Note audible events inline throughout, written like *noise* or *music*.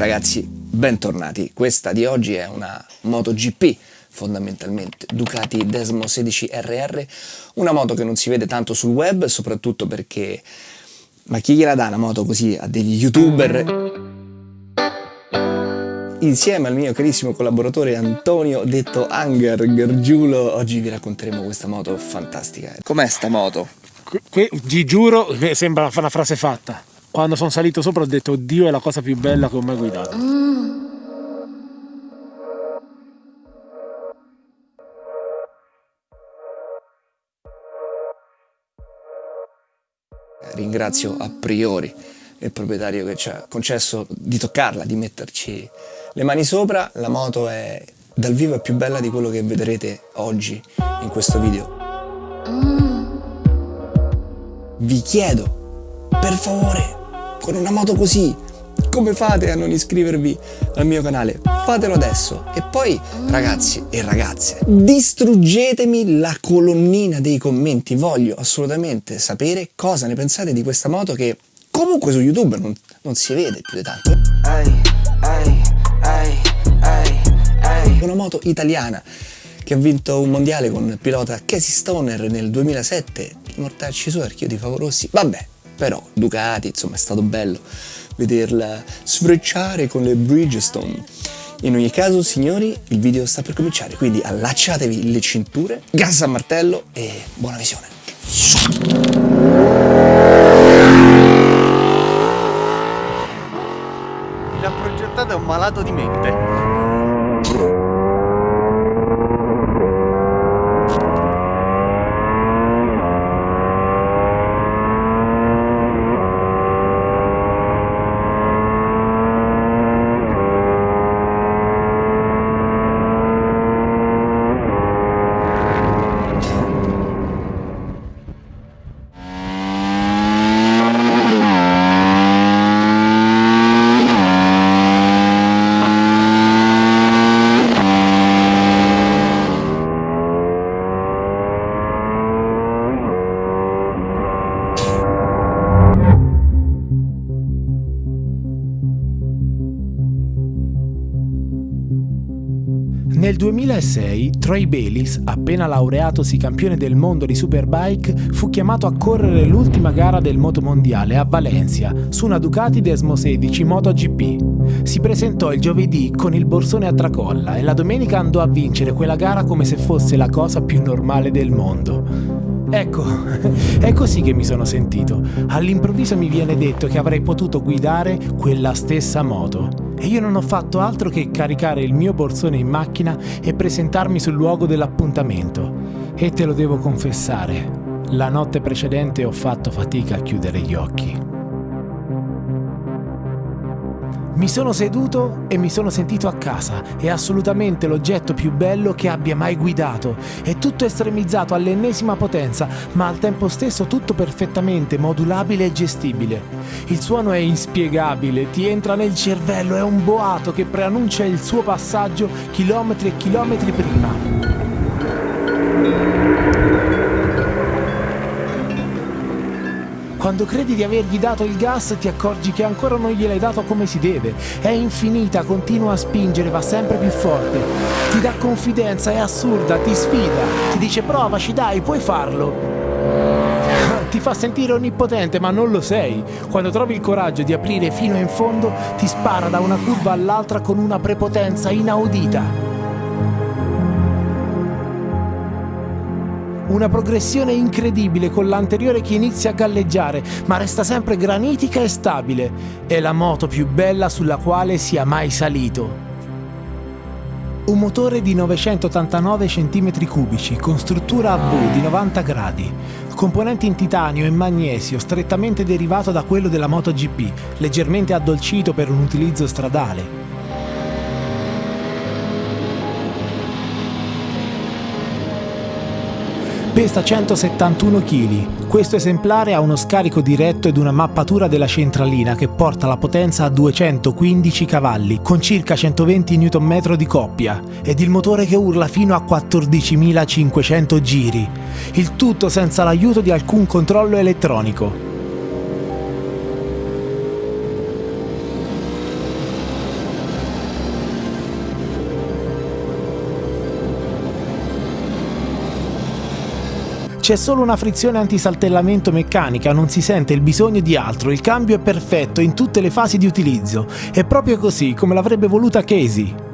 ragazzi, bentornati. Questa di oggi è una MotoGP, fondamentalmente Ducati Desmo 16 RR, una moto che non si vede tanto sul web, soprattutto perché ma chi gliela dà una moto così a degli youtuber? Insieme al mio carissimo collaboratore Antonio, detto Anger Gargiulo, oggi vi racconteremo questa moto fantastica. Com'è sta moto? Qui, ti giuro, sembra una frase fatta. Quando sono salito sopra ho detto oddio è la cosa più bella che ho mai guidato. Mm. Ringrazio a priori il proprietario che ci ha concesso di toccarla, di metterci le mani sopra. La moto è dal vivo è più bella di quello che vedrete oggi in questo video. Vi chiedo, per favore, con una moto così, come fate a non iscrivervi al mio canale? Fatelo adesso. E poi, ragazzi e ragazze, distruggetemi la colonnina dei commenti. Voglio assolutamente sapere cosa ne pensate di questa moto che comunque su YouTube non, non si vede più di tanto. Ai, ai, ai, Una moto italiana che ha vinto un mondiale con il pilota Casey Stoner nel 2007. Mortacci su archio di Favorossi. Vabbè, però Ducati, insomma, è stato bello vederla sfrecciare con le Bridgestone. In ogni caso, signori, il video sta per cominciare, quindi allacciatevi le cinture, gas a martello e buona visione. L'ha progettato un malato di mente. 2006 Troy Bayliss, appena laureatosi campione del mondo di Superbike, fu chiamato a correre l'ultima gara del motomondiale a Valencia su una Ducati Desmo 16 MotoGP. Si presentò il giovedì con il borsone a tracolla e la domenica andò a vincere quella gara come se fosse la cosa più normale del mondo. Ecco, *laughs* è così che mi sono sentito. All'improvviso mi viene detto che avrei potuto guidare quella stessa moto. E io non ho fatto altro che caricare il mio borsone in macchina e presentarmi sul luogo dell'appuntamento. E te lo devo confessare, la notte precedente ho fatto fatica a chiudere gli occhi. Mi sono seduto e mi sono sentito a casa. È assolutamente l'oggetto più bello che abbia mai guidato. È tutto estremizzato all'ennesima potenza, ma al tempo stesso tutto perfettamente modulabile e gestibile. Il suono è inspiegabile, ti entra nel cervello, è un boato che preannuncia il suo passaggio chilometri e chilometri prima. Quando credi di avergli dato il gas ti accorgi che ancora non gliel'hai dato come si deve. È infinita, continua a spingere, va sempre più forte. Ti dà confidenza, è assurda, ti sfida. Ti dice provaci, dai, puoi farlo. Ti fa sentire onnipotente, ma non lo sei. Quando trovi il coraggio di aprire fino in fondo, ti spara da una curva all'altra con una prepotenza inaudita. Una progressione incredibile con l'anteriore che inizia a galleggiare, ma resta sempre granitica e stabile. È la moto più bella sulla quale sia mai salito. Un motore di 989 cm3 con struttura a V di 90 gradi, componenti in titanio e magnesio strettamente derivato da quello della MotoGP, leggermente addolcito per un utilizzo stradale, Pesa 171 kg. Questo esemplare ha uno scarico diretto ed una mappatura della centralina che porta la potenza a 215 cavalli con circa 120 Nm di coppia ed il motore che urla fino a 14.500 giri. Il tutto senza l'aiuto di alcun controllo elettronico. C'è solo una frizione antisaltellamento meccanica, non si sente il bisogno di altro, il cambio è perfetto in tutte le fasi di utilizzo. È proprio così come l'avrebbe voluta Casey.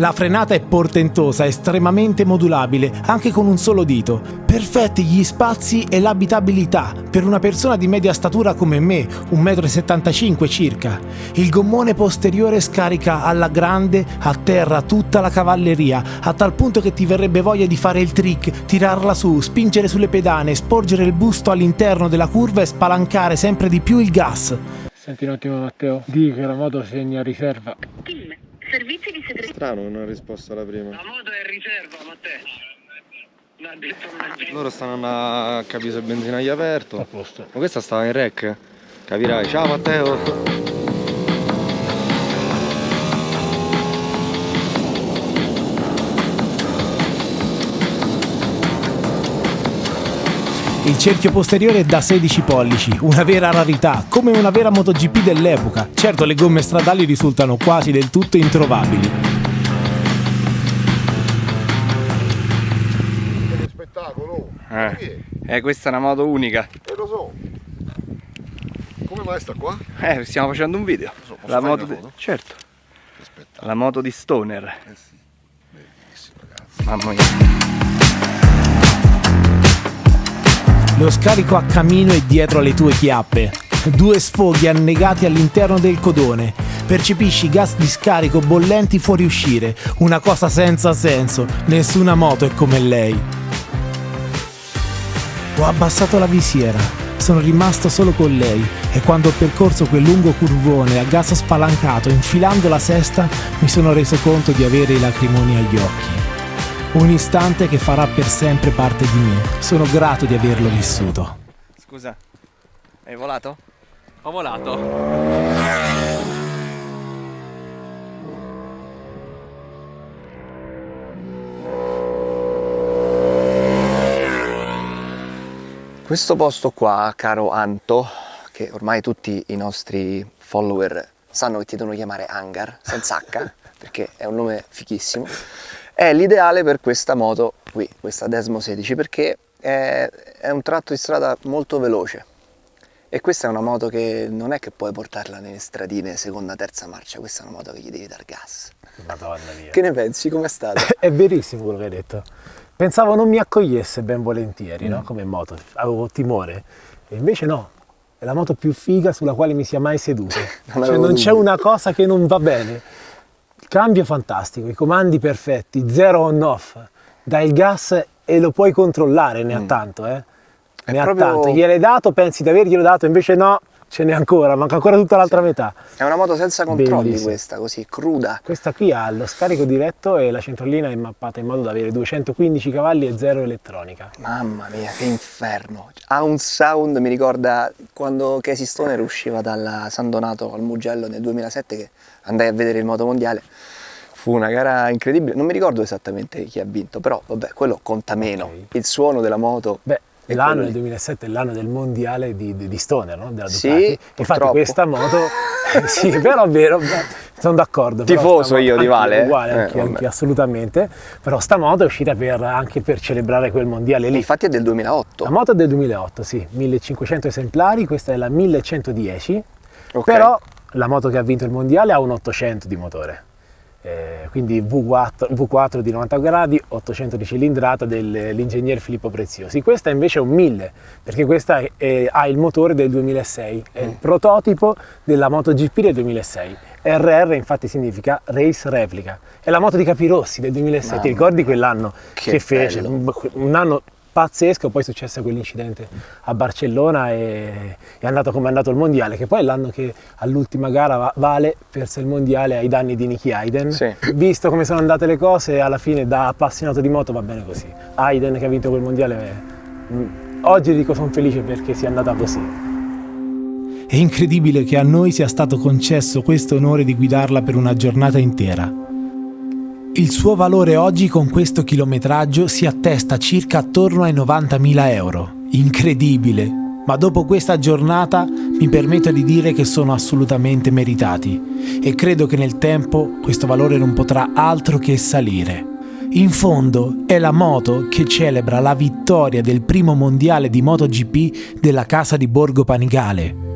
La frenata è portentosa, estremamente modulabile, anche con un solo dito. Perfetti gli spazi e l'abitabilità per una persona di media statura come me, 1,75 m circa. Il gommone posteriore scarica alla grande a terra tutta la cavalleria, a tal punto che ti verrebbe voglia di fare il trick, tirarla su, spingere sulle pedane, sporgere il busto all'interno della curva e spalancare sempre di più il gas. Senti un attimo Matteo, di che la moto segna riserva. Servizi di segreteria. Strano che non ha risposto alla prima. La moto è in riserva, Matteo. Loro stanno a capire se il benzinaio è aperto. A posto. Ma questa stava in rec. Capirai. Ciao Matteo. Il cerchio posteriore è da 16 pollici, una vera rarità, come una vera MotoGP dell'epoca. Certo le gomme stradali risultano quasi del tutto introvabili. Che spettacolo! Eh. Eh, questa è una moto unica. Eh lo so. Come mai sta qua? Eh, stiamo facendo un video. So, La moto di... foto? Certo. La moto di Stoner. Eh sì. Bellissimo ragazzi. Mamma mia. Lo scarico a camino è dietro alle tue chiappe. Due sfoghi annegati all'interno del codone. Percepisci gas di scarico bollenti fuoriuscire. Una cosa senza senso. Nessuna moto è come lei. Ho abbassato la visiera. Sono rimasto solo con lei e quando ho percorso quel lungo curvone a gas spalancato infilando la sesta mi sono reso conto di avere i lacrimoni agli occhi. Un istante che farà per sempre parte di me. Sono grato di averlo vissuto. Scusa. Hai volato? Ho volato. Questo posto qua, caro Anto, che ormai tutti i nostri follower sanno che ti devono chiamare Hangar, senza H, *laughs* perché è un nome fichissimo, è l'ideale per questa moto qui, questa Desmo 16, perché è, è un tratto di strada molto veloce. E questa è una moto che non è che puoi portarla nelle stradine seconda, terza marcia, questa è una moto che gli devi dar gas. Madonna mia. Che ne pensi? Com'è stata? *laughs* È verissimo quello che hai detto. Pensavo non mi accogliesse ben volentieri, no? Come moto. Avevo timore. E invece no. È la moto più figa sulla quale mi sia mai seduto. *laughs* Non Cioè, non c'è una cosa che non va bene. Cambio fantastico, i comandi perfetti, zero on off. Dai il gas e lo puoi controllare, ne ha tanto, eh. È Ne proprio- ha tanto. Gliel'hai dato, pensi di averglielo dato, invece no, ce n'è ancora, manca ancora tutta l'altra metà. È una moto senza controlli Bellissima. questa, così, cruda. Questa qui ha lo scarico diretto e la centralina è mappata in modo da avere 215 cavalli e zero elettronica. Mamma mia, che inferno! Ha un sound, mi ricorda quando Casey Stoner usciva dalla San Donato al Mugello nel 2007 che andai a vedere il moto mondiale. Fu una gara incredibile, non mi ricordo esattamente chi ha vinto, però vabbè, quello conta meno. Ok. Il suono della moto. Beh, l'anno del lì. 2007 è l'anno del mondiale di, di- di Stoner, no? della Sì, Ducati. Infatti questa moto, *laughs* sì, però è vero, sono d'accordo. Tifoso moto- io di Vale, eh? Uguale, Eh, anche, vabbè. assolutamente. Però sta moto è uscita per- anche per celebrare quel mondiale lì. Infatti è del 2008. La moto è del 2008, sì, 1500 esemplari, questa è la 1110, Ok. però la moto che ha vinto il mondiale ha un 800 di motore. Eh, quindi V4, V4 di 90 gradi, 800 di cilindrata dell'ingegner Filippo Preziosi. Questa invece è un 1000, perché questa è- è- ha il motore del 2006, è Mm. il prototipo della MotoGP del 2006. RR infatti significa Race Replica. È la moto di Capirossi del 2006, Mamma ti ricordi quell'anno che che, fece? un anno pazzesco, poi è successo quell'incidente a Barcellona e è andato come è andato il mondiale, che poi è l'anno che all'ultima gara Va- Vale perse il mondiale ai danni di Nicky Hayden. Sì. Visto come sono andate le cose, alla fine da appassionato di moto va bene così. Hayden che ha vinto quel mondiale, mm, oggi dico sono felice perché sia andata così. È incredibile che a noi sia stato concesso questo onore di guidarla per una giornata intera. Il suo valore oggi con questo chilometraggio si attesta circa attorno ai 90.000 euro. Incredibile! Ma dopo questa giornata mi permetto di dire che sono assolutamente meritati e credo che nel tempo questo valore non potrà altro che salire. In fondo è la moto che celebra la vittoria del primo mondiale di MotoGP della casa di Borgo Panigale.